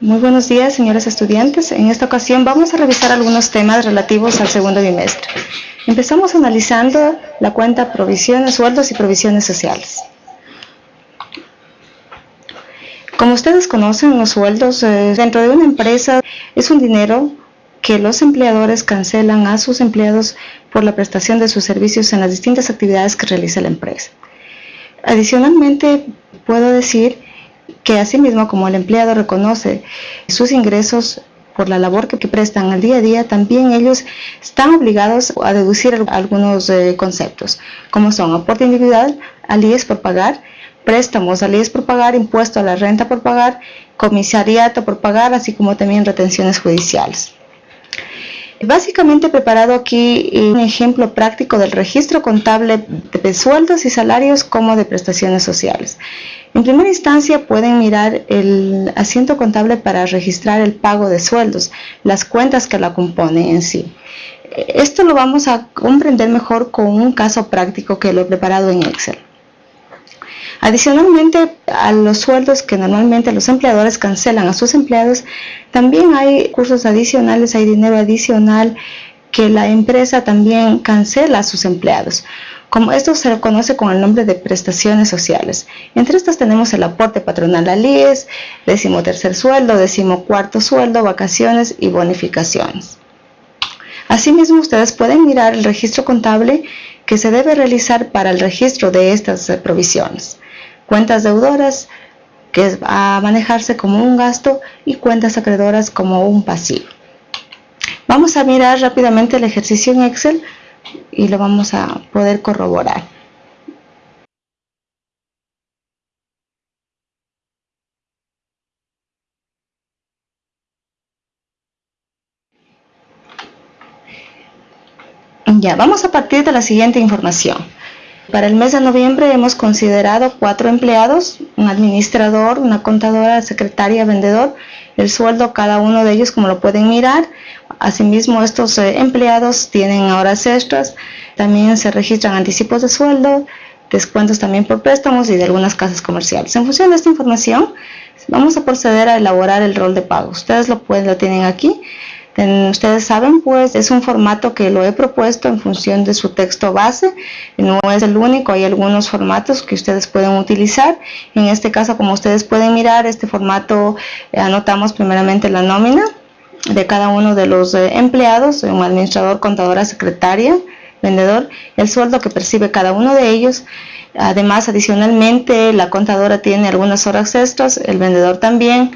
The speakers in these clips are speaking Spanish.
Muy buenos días, señores estudiantes. En esta ocasión vamos a revisar algunos temas relativos al segundo bimestre. Empezamos analizando la cuenta provisiones, sueldos y provisiones sociales. Como ustedes conocen, los sueldos eh, dentro de una empresa es un dinero que los empleadores cancelan a sus empleados por la prestación de sus servicios en las distintas actividades que realiza la empresa. Adicionalmente, puedo decir que asimismo como el empleado reconoce sus ingresos por la labor que, prestan al día a día, también ellos están obligados a deducir algunos eh, conceptos, como son aporte individual, alíes por pagar, préstamos, alíes por pagar, impuesto a la renta por pagar, comisariato por pagar, así como también retenciones judiciales. Básicamente he preparado aquí un ejemplo práctico del registro contable de sueldos y salarios como de prestaciones sociales. En primera instancia pueden mirar el asiento contable para registrar el pago de sueldos, las cuentas que la componen en sí. Esto lo vamos a comprender mejor con un caso práctico que lo he preparado en Excel. Adicionalmente a los sueldos que normalmente los empleadores cancelan a sus empleados, también hay cursos adicionales, hay dinero adicional que la empresa también cancela a sus empleados. Como esto se le conoce con el nombre de prestaciones sociales. Entre estas tenemos el aporte patronal al IES, décimo tercer sueldo, décimo cuarto sueldo, vacaciones y bonificaciones. Asimismo, ustedes pueden mirar el registro contable que se debe realizar para el registro de estas provisiones cuentas deudoras que va a manejarse como un gasto y cuentas acreedoras como un pasivo. Vamos a mirar rápidamente el ejercicio en Excel y lo vamos a poder corroborar. Ya, vamos a partir de la siguiente información. Para el mes de noviembre hemos considerado cuatro empleados, un administrador, una contadora, secretaria, vendedor, el sueldo cada uno de ellos como lo pueden mirar. Asimismo estos eh, empleados tienen horas extras, también se registran anticipos de sueldo, descuentos también por préstamos y de algunas casas comerciales. En función de esta información vamos a proceder a elaborar el rol de pago. Ustedes lo, pueden, lo tienen aquí ustedes saben, pues es un formato que lo he propuesto en función de su texto base, no es el único, hay algunos formatos que ustedes pueden utilizar. En este caso, como ustedes pueden mirar, este formato eh, anotamos primeramente la nómina de cada uno de los eh, empleados, un administrador, contadora, secretaria, vendedor, el sueldo que percibe cada uno de ellos. Además, adicionalmente, la contadora tiene algunas horas extras, el vendedor también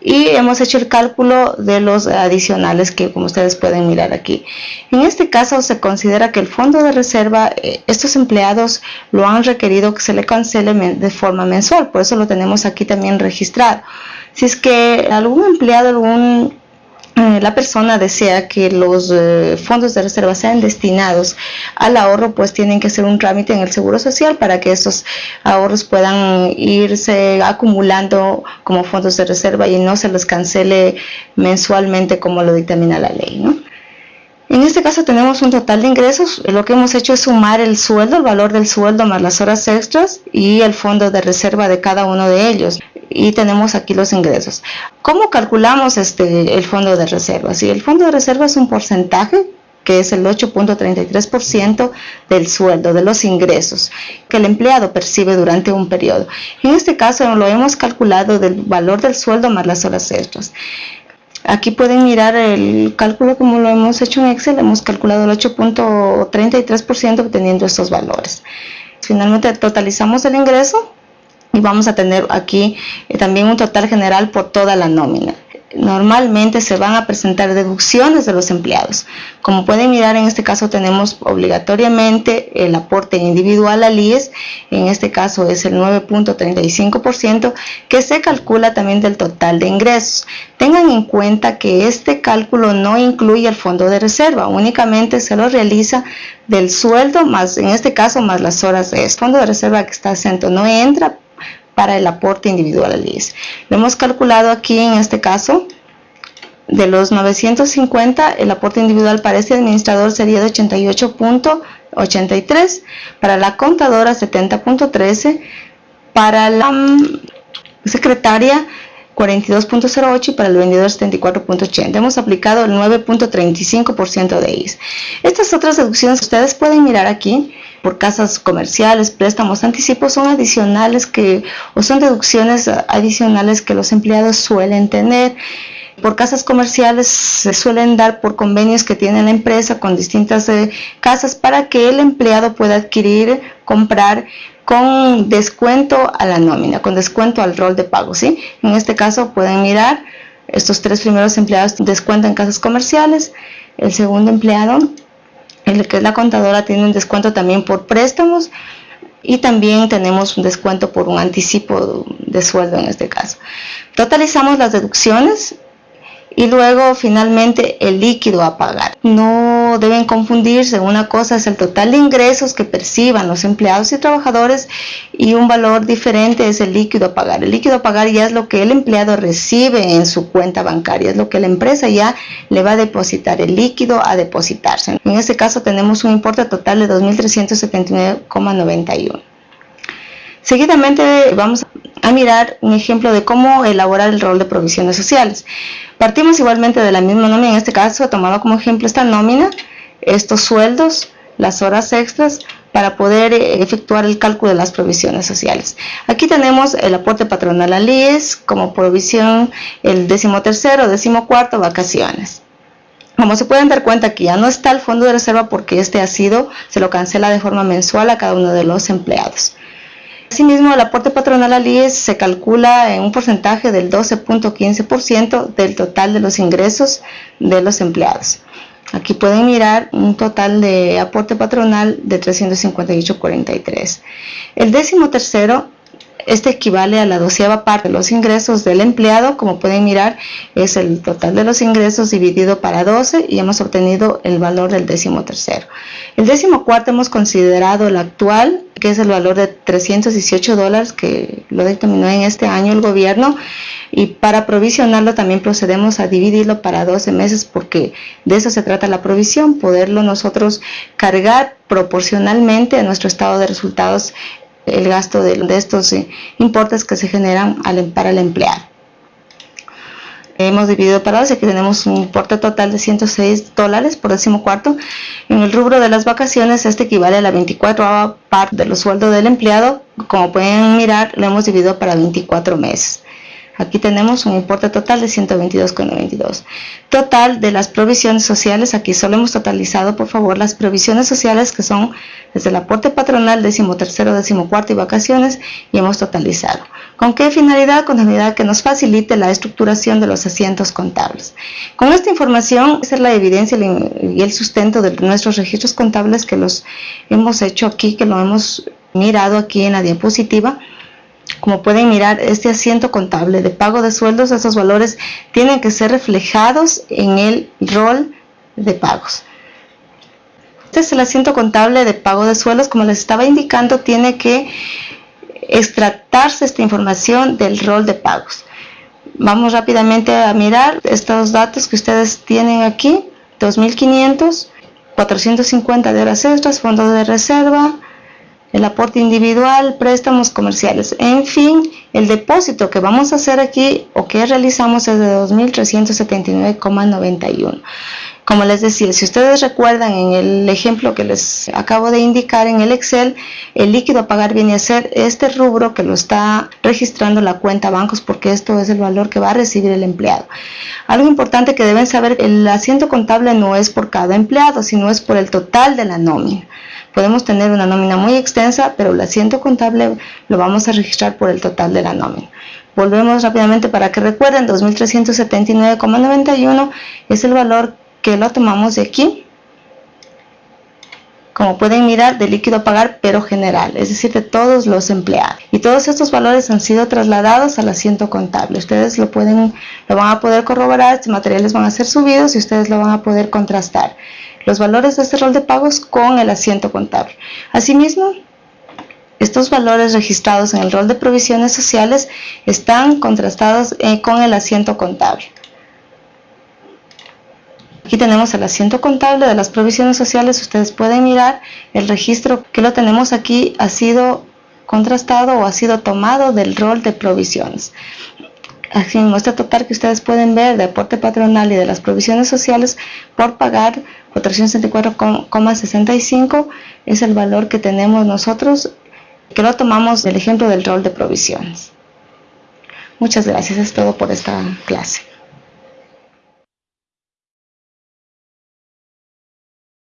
y hemos hecho el cálculo de los adicionales que como ustedes pueden mirar aquí. En este caso se considera que el fondo de reserva, eh, estos empleados lo han requerido que se le cancele de forma mensual, por eso lo tenemos aquí también registrado. Si es que algún empleado, algún la persona desea que los eh, fondos de reserva sean destinados al ahorro, pues tienen que hacer un trámite en el Seguro Social para que estos ahorros puedan irse acumulando como fondos de reserva y no se los cancele mensualmente como lo dictamina la ley. En este caso tenemos un total de ingresos, lo que hemos hecho es sumar el sueldo, el valor del sueldo más las horas extras y el fondo de reserva de cada uno de ellos y tenemos aquí los ingresos. ¿Cómo calculamos este, el fondo de reserva? Si el fondo de reserva es un porcentaje que es el 8.33% del sueldo, de los ingresos que el empleado percibe durante un periodo. En este caso lo hemos calculado del valor del sueldo más las horas extras. Aquí pueden mirar el cálculo como lo hemos hecho en Excel, hemos calculado el 8.33% obteniendo estos valores. Finalmente totalizamos el ingreso y vamos a tener aquí eh, también un total general por toda la nómina normalmente se van a presentar deducciones de los empleados. Como pueden mirar, en este caso tenemos obligatoriamente el aporte individual al IES, en este caso es el 9.35%, que se calcula también del total de ingresos. Tengan en cuenta que este cálculo no incluye el fondo de reserva, únicamente se lo realiza del sueldo, más en este caso más las horas de fondo de reserva que está acento no entra, para el aporte individual al IES. Lo hemos calculado aquí en este caso. De los 950, el aporte individual para este administrador sería de 88.83, para la contadora 70.13, para la mm, secretaria 42.08 y para el vendedor 74.80. Hemos aplicado el 9.35% de ellos. Estas otras deducciones ustedes pueden mirar aquí por casas comerciales, préstamos, anticipos son adicionales que o son deducciones adicionales que los empleados suelen tener. Por casas comerciales se suelen dar por convenios que tiene la empresa con distintas eh, casas para que el empleado pueda adquirir, comprar con descuento a la nómina, con descuento al rol de pago. ¿sí? En este caso pueden mirar, estos tres primeros empleados descuentan casas comerciales, el segundo empleado, el que es la contadora, tiene un descuento también por préstamos y también tenemos un descuento por un anticipo de sueldo en este caso. Totalizamos las deducciones y luego finalmente el líquido a pagar. No deben confundirse, una cosa es el total de ingresos que perciban los empleados y trabajadores y un valor diferente es el líquido a pagar. El líquido a pagar ya es lo que el empleado recibe en su cuenta bancaria, es lo que la empresa ya le va a depositar, el líquido a depositarse. En este caso tenemos un importe total de 2.379,91. Seguidamente vamos a mirar un ejemplo de cómo elaborar el rol de provisiones sociales. Partimos igualmente de la misma nómina, en este caso he tomado como ejemplo esta nómina, estos sueldos, las horas extras, para poder eh, efectuar el cálculo de las provisiones sociales. Aquí tenemos el aporte patronal al IES como provisión el décimo tercero, vacaciones. Como se pueden dar cuenta que ya no está el fondo de reserva porque este ha sido, se lo cancela de forma mensual a cada uno de los empleados. Asimismo, el aporte patronal al IES se calcula en un porcentaje del 12.15% del total de los ingresos de los empleados. Aquí pueden mirar un total de aporte patronal de 358.43. El décimo tercero este equivale a la doceava parte de los ingresos del empleado, como pueden mirar es el total de los ingresos dividido para 12 y hemos obtenido el valor del décimo tercero. El décimo cuarto hemos considerado el actual, que es el valor de 318 dólares que lo determinó en este año el gobierno y para provisionarlo también procedemos a dividirlo para 12 meses porque de eso se trata la provisión, poderlo nosotros cargar proporcionalmente a nuestro estado de resultados el gasto de, estos eh, importes que se generan em, para el empleado. Hemos dividido para 12, aquí tenemos un importe total de 106 dólares por décimo cuarto. En el rubro de las vacaciones, este equivale a la 24 parte de los sueldos del empleado. Como pueden mirar, lo hemos dividido para 24 meses. Aquí tenemos un importe total de 122,92. Total de las provisiones sociales, aquí solo hemos totalizado, por favor, las provisiones sociales que son desde el aporte patronal, décimo tercero, décimo cuarto y vacaciones, y hemos totalizado. ¿Con qué finalidad? Con la finalidad que nos facilite la estructuración de los asientos contables. Con esta información, esa es la evidencia y el sustento de nuestros registros contables que los hemos hecho aquí, que lo hemos mirado aquí en la diapositiva, como pueden mirar, este asiento contable de pago de sueldos, esos valores tienen que ser reflejados en el rol de pagos. Este es el asiento contable de pago de sueldos, como les estaba indicando, tiene que extractarse esta información del rol de pagos. Vamos rápidamente a mirar estos datos que ustedes tienen aquí, 2.500, 450 de horas extras, fondos de reserva, el aporte individual, préstamos comerciales. En fin, el depósito que vamos a hacer aquí o que realizamos es de 2.379,91. Como les decía, si ustedes recuerdan en el ejemplo que les acabo de indicar en el Excel, el líquido a pagar viene a ser este rubro que lo está registrando la cuenta bancos porque esto es el valor que va a recibir el empleado. Algo importante que deben saber, el asiento contable no es por cada empleado, sino es por el total de la nómina. Podemos tener una nómina muy extensa, pero el asiento contable lo vamos a registrar por el total de la nómina. Volvemos rápidamente para que recuerden, 2.379,91 es el valor que lo tomamos de aquí. Como pueden mirar, de líquido a pagar, pero general, es decir, de todos los empleados. Y todos estos valores han sido trasladados al asiento contable. Ustedes lo, pueden, lo van a poder corroborar, estos materiales van a ser subidos y ustedes lo van a poder contrastar los valores de este rol de pagos con el asiento contable. Asimismo, estos valores registrados en el rol de provisiones sociales están contrastados eh, con el asiento contable. Aquí tenemos el asiento contable de las provisiones sociales. Ustedes pueden mirar el registro que lo tenemos aquí ha sido contrastado o ha sido tomado del rol de provisiones. Así, en muestra total que ustedes pueden ver de aporte patronal y de las provisiones sociales por pagar 464,65 es el valor que tenemos nosotros, que lo tomamos del ejemplo del rol de provisiones. Muchas gracias, es todo por esta clase.